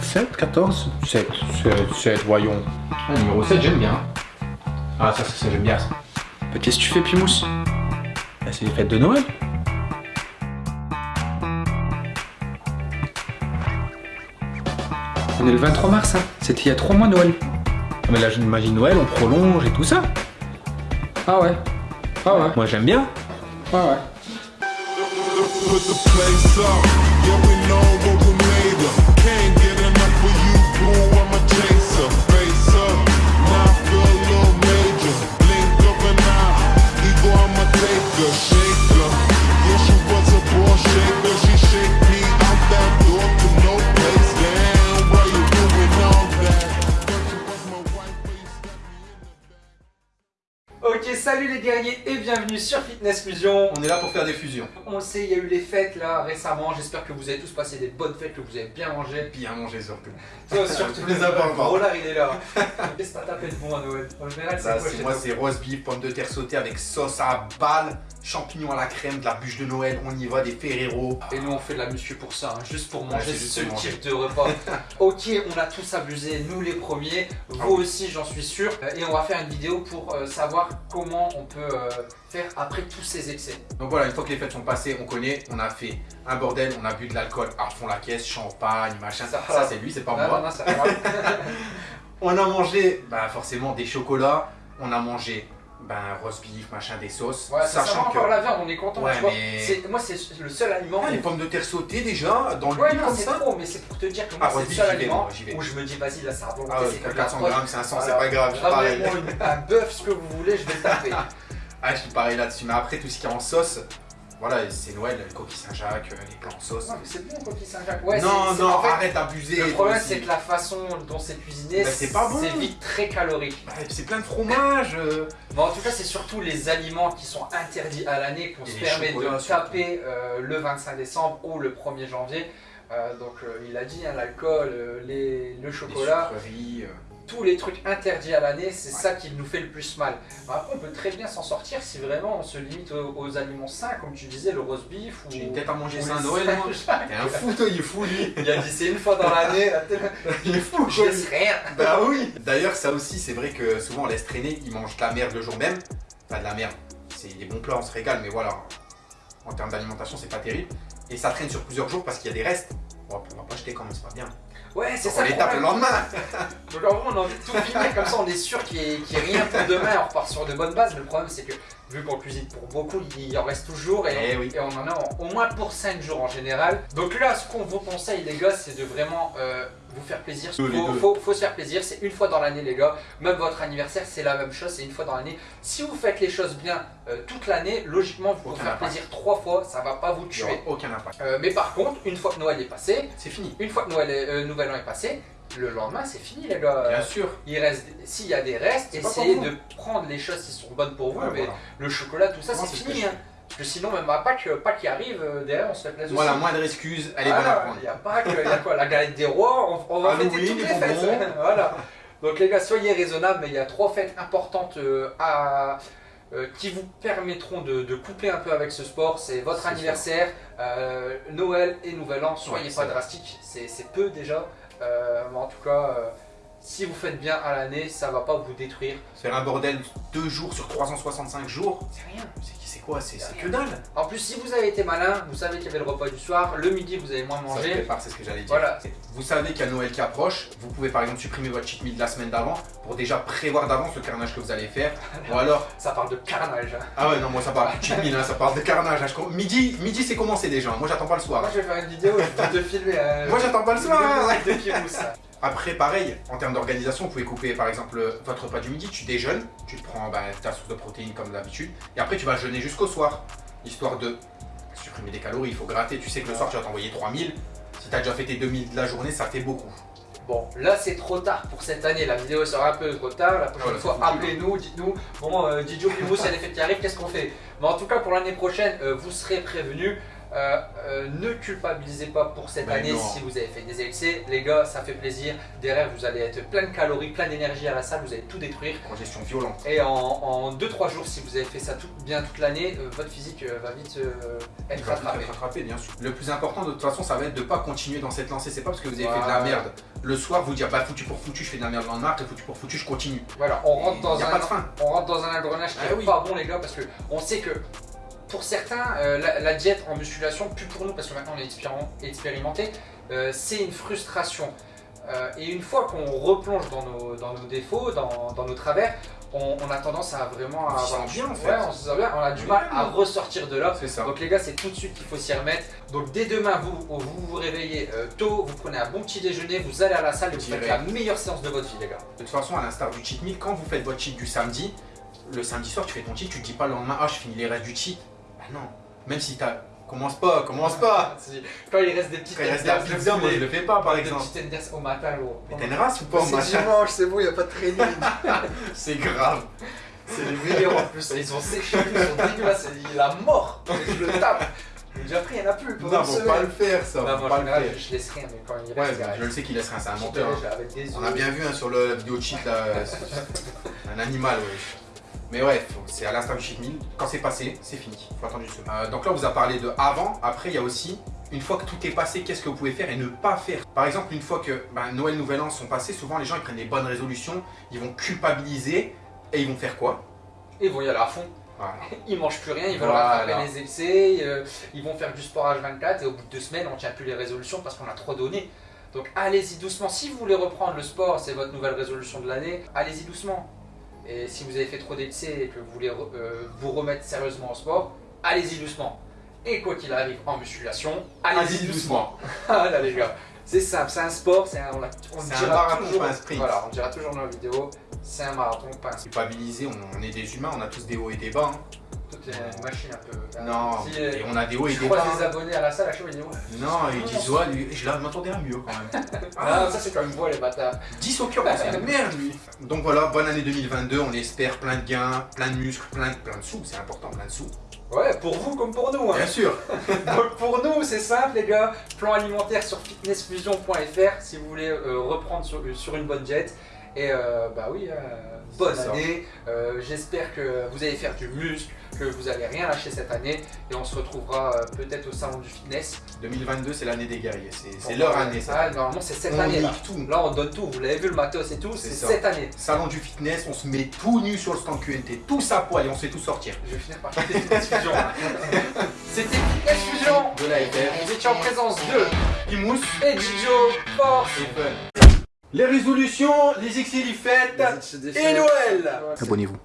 7, 14 7, 7, 7, voyons. Ah, numéro 7, j'aime bien. Ah, ça, ça, ça j'aime bien ça. Bah, Qu'est-ce que tu fais, Pimous? Bah, C'est les fêtes de Noël. On est le 23 mars, hein. C'était il y a 3 mois Noël. Ah, Mais là, je m'imagine Noël, on prolonge et tout ça. Ah ouais. Ah ouais. Moi, j'aime bien. Ah ouais. Salut les guerriers et bienvenue sur Fitness Fusion. On est là pour faire des fusions. On le sait, il y a eu les fêtes là récemment. J'espère que vous avez tous passé des bonnes fêtes, que vous avez bien mangé. Bien manger surtout. Toi, surtout les pas. Rollard, il est là. Qu'est-ce que t'as tapé de bon à Noël En général, c'est Ça, quoi moi, c'est roast beef, pommes de terre sautées avec sauce à balle, champignons à la crème, de la bûche de Noël, on y va, des Ferrero. Et nous on fait de la muscu pour ça, hein, juste pour manger ce manger. type de repas. ok, on a tous abusé, nous les premiers, vous Ah oui. aussi j'en suis sûr. Euh, Et on va faire une vidéo pour euh, savoir comment on peut euh, faire après tous ces excès. Donc voilà, une fois que les fêtes sont passées, on connaît, on a fait un bordel, on a bu de l'alcool à fond la caisse, champagne, machin. Ça, Ça, c'est lui, c'est pas Non, moi. non, non, ça va. On a mangé, bah forcément, des chocolats, on a mangé, ben, roast beef, machin, des sauces. Ouais, ça, ça va sachant que. encore la viande, on est content, Ouais, tu vois. mais- C'est- Moi, c'est le seul aliment. Ah, les pommes de terre sautées déjà, dans le Ouais, non, c'est ça. trop, mais c'est pour te dire que Ah, moi, c'est roast le seul aliment vais. où je me dis, vas-y, là, ça a volonté, Ah ouais, c'est t'as comme 400 la grammes, 500, c'est pas grave, je suis pareil. Un bœuf, ce que vous voulez, je vais le taper. Ah, je suis pareil là-dessus. Mais après, tout ce qui est en sauce, voilà, c'est Noël, les coquilles Saint-Jacques, euh, les plats en sauce. non, mais c'est bon, coquille Saint-Jacques. Ouais, non, non, en fait, arrête d'abuser. Le problème, c'est que la façon dont c'est cuisiné, Bah, c'est bon. vite très calorique. Bah, c'est plein de fromage. euh. Mais en tout cas, c'est surtout les aliments qui sont interdits à l'année qu'on se les permet de taper euh, le 25 décembre ou le 1er janvier. Euh, donc, euh, il a dit, hein, l'alcool, euh, les- le Les chocolat, sucreries. Tous les trucs interdits à l'année, c'est ça qui nous fait le plus mal. Mais Après, on peut très bien s'en sortir si vraiment on se limite aux, aux aliments sains, comme tu disais, le roast beef ou. J'ai une tête à manger les Noël, moi. T'es un fou, toi, il est fou, lui. Il a dit c'est une fois dans l'année, Il est fou, je laisse rien. Bah oui. D'ailleurs, ça aussi, c'est vrai que souvent on laisse traîner, ils mangent de la merde le jour même. Pas de la merde, c'est des bons plats, on se régale, mais voilà, en termes d'alimentation, c'est pas terrible. Et ça traîne sur plusieurs jours parce qu'il y a des restes. On va pas jeter quand même, c'est pas bien. Ouais, c'est ça. on le les tape le lendemain. Donc en vrai, on a envie de tout filmer, comme ça on est sûr qu'il n'y ait, ait rien pour demain, on repart sur de bonnes bases. Mais le problème, c'est que vu qu'on cuisine pour beaucoup, il en reste toujours et, Eh on, oui. et on en a en- au moins pour 5 jours en général. Donc là, ce qu'on vous conseille, les gars, c'est de vraiment euh, vous faire plaisir. Les Faut, deux. faut- faut se faire plaisir, c'est une fois dans l'année, les gars. Même votre anniversaire, c'est la même chose, c'est une fois dans l'année. Si vous faites les choses bien euh, toute l'année, logiquement, vous pouvez faire impact. plaisir trois fois, ça va pas vous Il y tuer. aucun impact. Euh, mais par contre, une fois que Noël est passé, C'est fini. une fois que Noël est- euh, Nouvel An est passé, le lendemain c'est fini les gars. Bien sûr. Il reste, s'il y a des restes, essayez de prendre les choses qui sont bonnes pour vous. Ouais, mais voilà. le chocolat, tout ça, c'est fini. hein. Parce que sinon, même à Pâques, Pâques qui arrive, euh, derrière, on se fait plaisir Voilà, aussi. moindre excuse, elle est bonne à prendre. Il y a Pâques, il y a quoi La galette des rois, on, on va fêter toutes les fêtes. voilà. Donc les gars, soyez raisonnables, mais il y a trois fêtes importantes euh, à, euh, qui vous permettront de, de coupler un peu avec ce sport. C'est votre anniversaire, euh, Noël et Nouvel An. Soyez Ouais, pas c'est vrai. drastique, c'est c'est peu déjà. Euh, en tout cas, euh, si vous faites bien à l'année, ça va pas vous détruire. Faire un bordel deux jours sur 365 jours, C'est rien. c'est c'est quoi C'est que dalle. En plus, si vous avez été malin, vous savez qu'il y avait le repas du soir. Le midi, vous avez moins Ça mangé. prépare, c'est ce que j'allais dire. Voilà. Vous savez qu'il y a Noël qui approche, vous pouvez par exemple supprimer votre cheat meal de la semaine d'avant pour déjà prévoir d'avance le carnage que vous allez faire. Ou alors, Ça parle de carnage. hein. ah ouais non moi ça parle de cheat meal, hein, ça parle de carnage. hein, Midi, midi c'est commencé déjà, moi j'attends pas le soir. Moi, je vais faire une vidéo, je vais te filmer. euh, Moi j'attends pas le soir. Après, pareil, en termes d'organisation, vous pouvez couper par exemple votre repas du midi, tu déjeunes, tu te prends bah, ta source de protéines comme d'habitude, et après tu vas jeûner jusqu'au soir, histoire de supprimer des calories. Il faut gratter, tu sais que le soir tu vas t'envoyer 3000. Si t'as déjà fait tes 2000 de la journée, ça fait beaucoup. Bon, là c'est trop tard pour cette année, la vidéo sera un peu trop tard, la prochaine fois appelez-nous, dites-nous, bon euh, Didio Pimous, il y a des fêtes qui arrivent, qu'est-ce qu'on fait? Mais en tout cas pour l'année prochaine, euh, vous serez prévenus, Euh, euh, ne culpabilisez pas pour cette Mais année non. si vous avez fait des excès. Les gars, ça fait plaisir. Derrière, vous allez être plein de calories, plein d'énergie à la salle, vous allez tout détruire. Congestion violente. Et en 2-3 jours, si vous avez fait ça tout, bien toute l'année, euh, votre physique va vite être va rattrapé. bien sûr. Le plus important, de toute façon, ça va être de pas continuer dans cette lancée. C'est pas parce que vous avez fait de la merde le soir, vous dire bah foutu pour foutu, je fais de la merde le lendemain, après foutu pour foutu, je continue. Voilà, on rentre dans n'y a un pas de fin. on rentre dans un engrenage qui Ah est oui. pas bon les gars parce que on sait que pour certains euh, la, la diète en musculation plus pour nous parce que maintenant on est expérim- expérimenté euh, c'est une frustration Euh, et une fois qu'on replonge dans nos, dans nos défauts dans, dans nos travers on, on a tendance à vraiment On s'y avoir bien, en fait. ouais, on se bien, on a du mal à ressortir de là ça. donc les gars, c'est tout de suite qu'il faut s'y remettre. Donc dès demain, vous vous, vous réveillez tôt, vous prenez un bon petit déjeuner, vous allez à la salle et vous faites la meilleure séance de votre vie, les gars. De toute façon, à l'instar du cheat meal, quand vous faites votre cheat du samedi, le samedi soir, tu fais ton cheat, tu te dis pas le lendemain, ah, je finis les restes du cheat. Bah non. Même si t'as. Commence pas, commence pas. Quand il reste des petites Quand il reste de la pizza, moi je le fais pas par des exemple. petites tenders au matin, gros. Mais t'as une race ou pas, C'est machin dimanche, c'est bon, il n'y a pas de training. C'est grave. c'est les meilleurs en plus. Ils sont séchés, ils sont dégueulasses. Il a mort. Je le tape. J'ai déjà pris, il n'y en a plus. pendant Non, faut pas le faire ça. Non, faut moi, pas le faire. je laisse rien, mais quand il Ouais, reste, il je le sais qu'il laissera, c'est un menteur. hein. des On a bien vu hein, sur le vidéo cheat là, un animal, ouais. Mais ouais, c'est à l'instar du cheat meal. Quand c'est passé, c'est fini. Faut attendre une semaine. Euh, donc là, on vous a parlé de avant. Après, il y a aussi une fois que tout est passé, qu'est-ce que vous pouvez faire et ne pas faire? Par exemple, une fois que ben, Noël, Nouvel An sont passés, souvent les gens ils prennent des bonnes résolutions, ils vont culpabiliser et ils vont faire quoi? Ils vont y aller à fond. Voilà. Ils mangent plus rien, ils veulent Voilà. rattraper les excès, euh, ils vont faire du sport H24 et au bout de deux semaines on tient plus les résolutions parce qu'on a trop donné. Donc allez-y doucement. Si vous voulez reprendre le sport, c'est votre nouvelle résolution de l'année, allez-y doucement. Et si vous avez fait trop d'excès et que vous voulez euh, vous remettre sérieusement au sport, allez-y doucement. Et quoi qu'il arrive en musculation, allez-y doucement. Ah là les gars, c'est simple, c'est un sport, c'est un, on, l'a- on C'est un marathon, toujours, pas un sprint. Voilà, on dira toujours dans la vidéo, c'est un marathon, pas un sprint. Culpabiliser, on, on est des humains, on a tous des hauts et des bas. hein. Tout est une machine un peu. Non, Si, et euh, on a des hauts et des bas. des abonnés à la salle à chaque fois, ils disent ouais. Non, ils disent ouais, lui, je m'attendais à mieux quand même. Ah, ça c'est quand même beau les bâtards. 10 au cœur, c'est une merde lui. Donc voilà, bonne année 2022, on espère plein de gains, plein de muscles, plein de, plein de sous, c'est important, plein de sous. Ouais, pour vous comme pour nous. Hein. Bien sûr. Donc pour nous, c'est simple les gars. Plan alimentaire sur fitnessfusion.fr si vous voulez euh, reprendre sur, sur une bonne jet. Et euh, bah oui, euh, bonne année. Euh, J'espère que vous allez faire du muscle, que vous allez rien lâcher cette année. Et on se retrouvera euh, peut-être au salon du fitness. 2022, c'est l'année des guerriers, c'est leur année ça. Ah, normalement c'est cette On année là. tout. Là on donne tout. Vous l'avez vu le matos et tout. C'est cette année. Salon du fitness, on se met tout nu sur le stand QNT, tous à poil et on se fait tout sortir. Je vais finir par quitter Fitness Fusion. C'était Fitness Fusion. De la FR, Vous étiez en présence de Imous et Gijo Force. et Fun. Les résolutions, les excès, les fêtes et Noël Abonnez-vous.